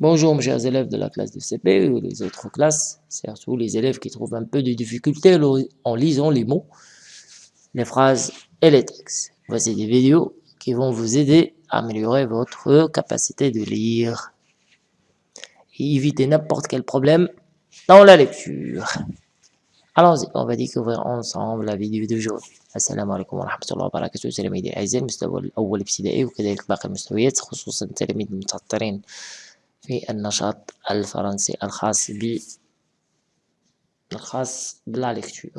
Bonjour mes chers élèves de la classe de CP ou les autres classes, surtout les élèves qui trouvent un peu de difficulté en lisant les mots, les phrases et les textes. Voici des vidéos qui vont vous aider à améliorer votre capacité de lire et éviter n'importe quel problème dans la lecture. Allons-y, on va découvrir ensemble la vidéo d'aujourd'hui. السلام عليكم ورحمة الله وبركاته تلاميذي الأعزاء المستوى الأول ابتدائي وكذلك باقي المستويات خصوصا التلاميذ المتعطرين في النشاط الفرنسي الخاص ب الخاص بلا ليكتور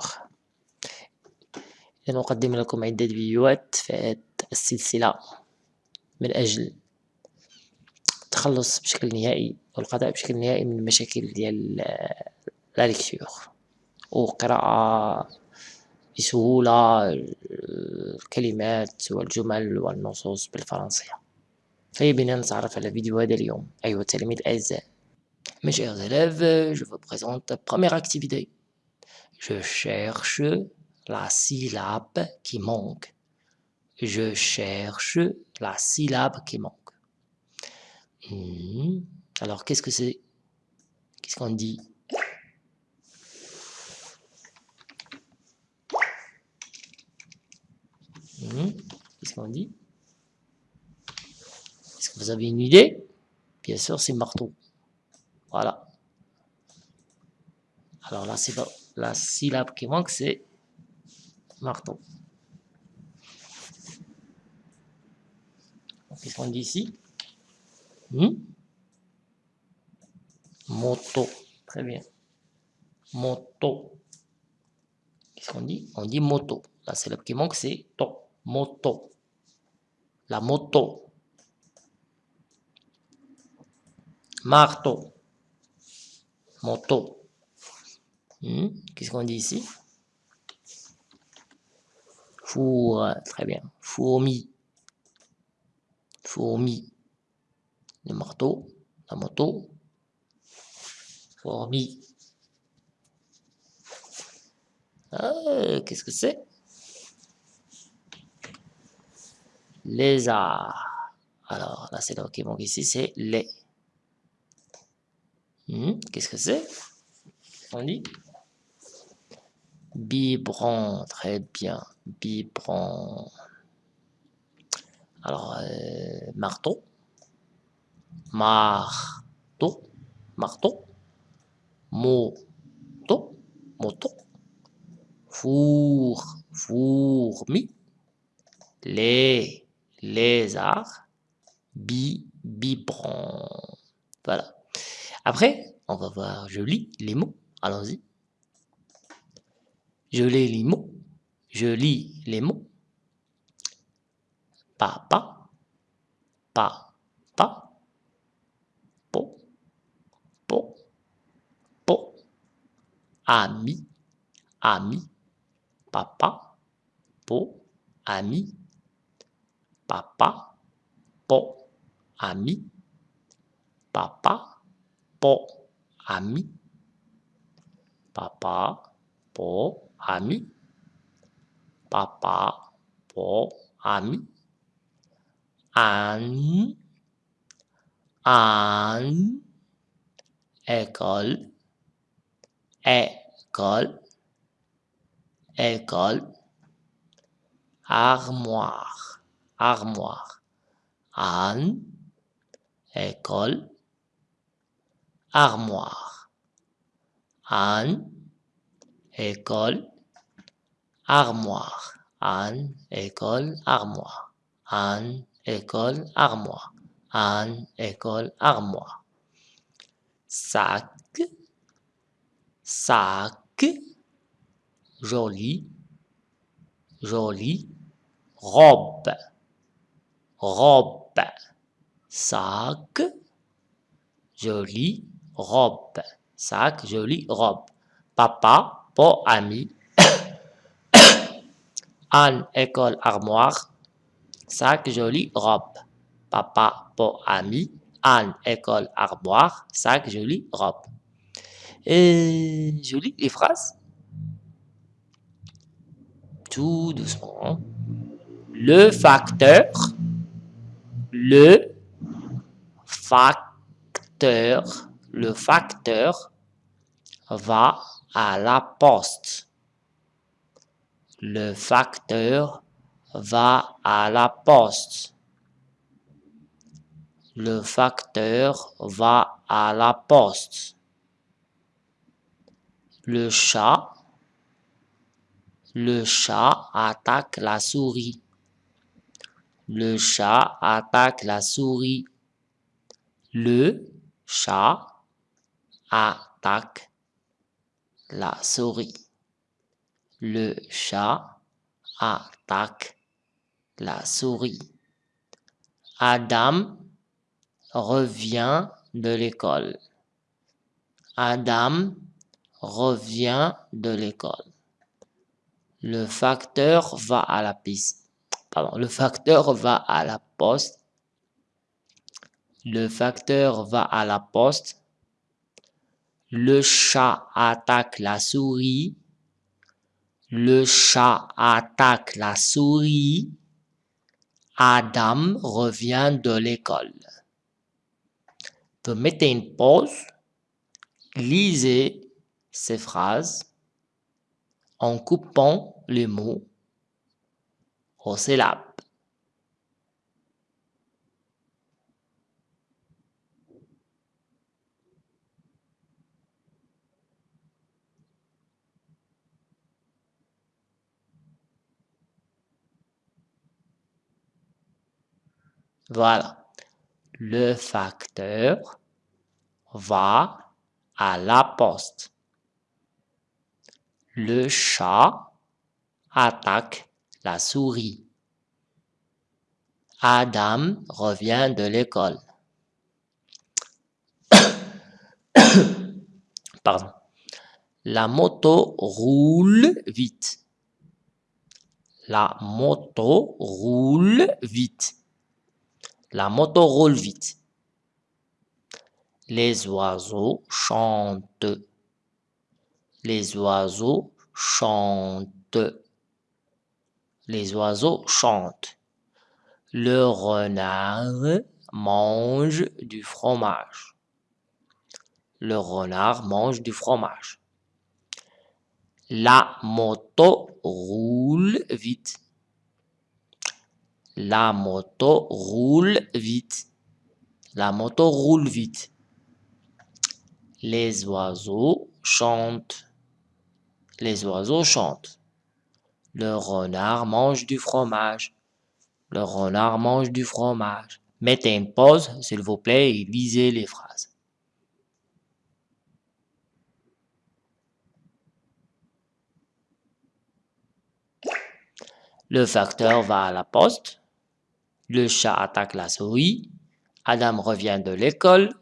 نقدم لكم عدة فيديوهات في السلسلة. من أجل التخلص بشكل نهائي والقضاء بشكل نهائي من المشاكل ديال لا ليكتور وقراءة بسهولة الكلمات والجمل والنصوص بالفرنسية. طيب بنا نتعرف على فيديو هذا اليوم أيها التلاميذ الأعزاء Mes chers élèves, je vous présente la première activité. Je cherche la syllabe qui manque. Je cherche la syllabe qui manque. Mmh. Alors, qu'est-ce que c'est Qu'est-ce qu'on dit mmh. Qu'est-ce qu'on dit Est-ce que Vous avez une idée? Bien sûr, c'est marteau. Voilà. Alors là, c'est la syllabe qui manque, c'est marteau. Qu'est-ce qu'on dit ici hmm? Moto. Très bien. Moto. Qu'est-ce qu'on dit? On dit moto. La syllabe qui manque, c'est to. Moto. La moto. Marteau. Moto. Hmm? Qu'est-ce qu'on dit ici? Four. Très bien. Fourmi. Fourmi. Le marteau. La moto. Fourmi. Ah, Qu'est-ce que c'est? Lézard. Alors, là, c'est là qui manque ici, c'est les. Hmm, Qu'est-ce que c'est? On dit Biberon, très bien. Biberon. Alors, euh, marteau. Marteau. Marteau. Moto. Moto. Four. Fourmi. Les. Lézard. Bi. Biberon. Voilà. Après, on va voir, je lis les mots. Allons-y. Je lis les mots. Je lis les mots. Papa. Papa. Po. Po. Po. Ami. Ami. Papa. Po. Ami. Papa. Po. Ami. Papa po papa po ami. Papa po ami. An an. École école école armoire. Armoire. An. École armoire. An, école, armoire. An, école, armoire. An, école, armoire. An, école, armoire. Sac, sac, joli, joli, robe, robe, sac, joli, robe. Sac, jolie robe. Papa, pour ami. Anne, école, armoire. Sac, jolie robe. Papa, pour ami. Anne, école, armoire. Sac, jolie robe. Et je lis les phrases. Tout doucement. Le facteur. Le facteur, le facteur va à la poste. Le facteur va à la poste. Le facteur va à la poste. Le chat, le chat attaque la souris. Le chat attaque la souris. Le chat attaque la souris. Le chat attaque la souris. Adam revient de l'école. Adam revient de l'école. Le facteur va à la piste. Pardon, le facteur va à la poste. Le facteur va à la poste. Le chat attaque la souris. Le chat attaque la souris. Adam revient de l'école. mettez une pause, lisez ces phrases en coupant les mots aux syllabes. Voilà. Le facteur va à la poste. Le chat attaque la souris. Adam revient de l'école. Pardon. La moto roule vite. La moto roule vite. La moto roule vite. Les oiseaux chantent. Les oiseaux chantent. Les oiseaux chantent. Le renard mange du fromage. Le renard mange du fromage. La moto roule vite. La moto roule vite. La moto roule vite. Les oiseaux chantent. Les oiseaux chantent. Le renard mange du fromage. Le renard mange du fromage. Mettez une pause, s'il vous plaît, et lisez les phrases. Le facteur va à la poste. Le chat attaque la souris. Adam revient de l'école.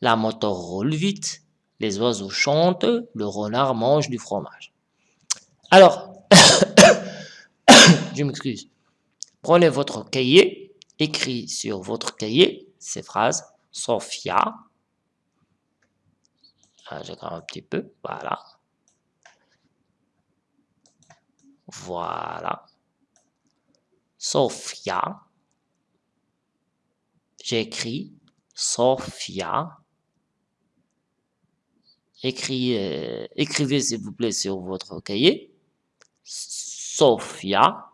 La moto roule vite. Les oiseaux chantent. Le renard mange du fromage. Alors, je m'excuse. Prenez votre cahier, écrit sur votre cahier ces phrases. Sophia. Ah, un petit peu. Voilà. Voilà. Sophia. J'écris Sophia. Euh, écrivez s'il vous plaît sur votre cahier. Sophia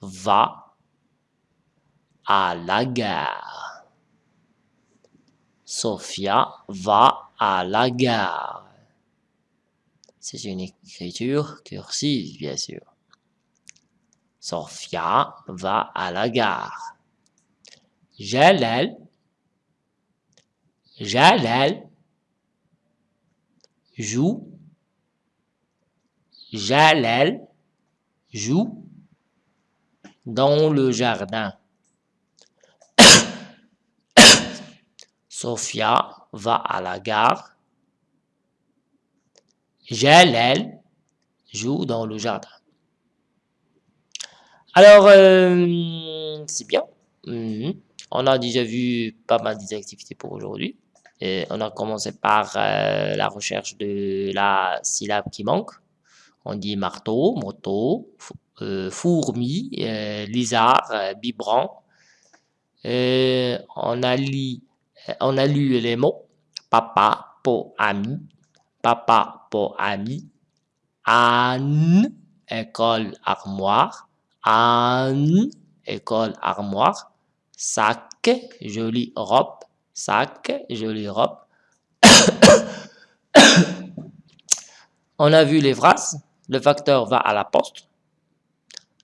va à la gare. Sophia va à la gare. C'est une écriture cursive, bien sûr. Sophia va à la gare. Jalal, Jalal, joue, Jalal, joue dans le jardin. Sophia va à la gare. Jalal joue dans le jardin. Alors, euh, c'est bien. Mhm. On a déjà vu pas mal d'activités pour aujourd'hui. On a commencé par euh, la recherche de la syllabe qui manque. On dit marteau, moto, euh, fourmi, euh, lézard, biberon. on, a lu, on a lu les mots papa pour ami, papa pour ami, Anne, école armoire, Anne, école armoire, sac, jolie robe, sac, jolie robe. On a vu les phrases, le facteur va à la poste,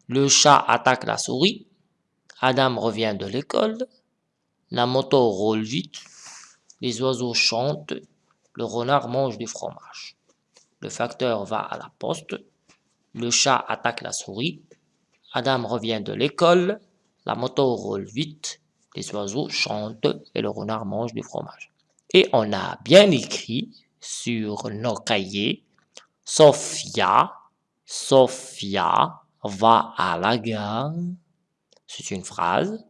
le chat attaque la souris, Adam revient de l'école, la moto roule vite, les oiseaux chantent, le renard mange du fromage. Le facteur va à la poste, le chat attaque la souris, Adam revient de l'école, la moto roule vite, les oiseaux chantent et le renard mange du fromage. Et on a bien écrit sur nos cahiers, Sophia, Sophia va à la gare. C'est une phrase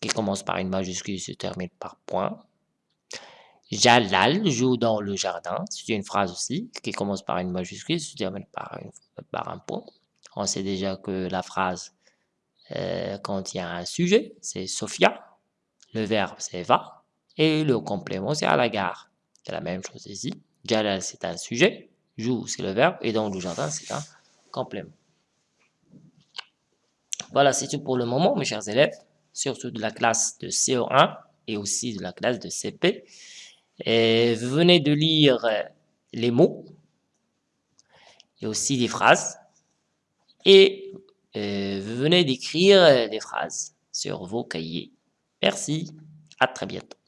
qui commence par une majuscule et se termine par point. Jalal joue dans le jardin. C'est une phrase aussi qui commence par une majuscule et se termine par, un point. On sait déjà que la phrase euh, contient un sujet, c'est Sophia. Le verbe, c'est va. Et le complément, c'est à la gare. C'est la même chose ici. Jalal, c'est un sujet. Joue, c'est le verbe. Et dans le jardin, c'est un complément. Voilà, c'est tout pour le moment, mes chers élèves, surtout de la classe de CO1 et aussi de la classe de CP. Et vous venez de lire les mots et aussi des phrases. Et euh, vous venez d'écrire des phrases sur vos cahiers. Merci, à très bientôt.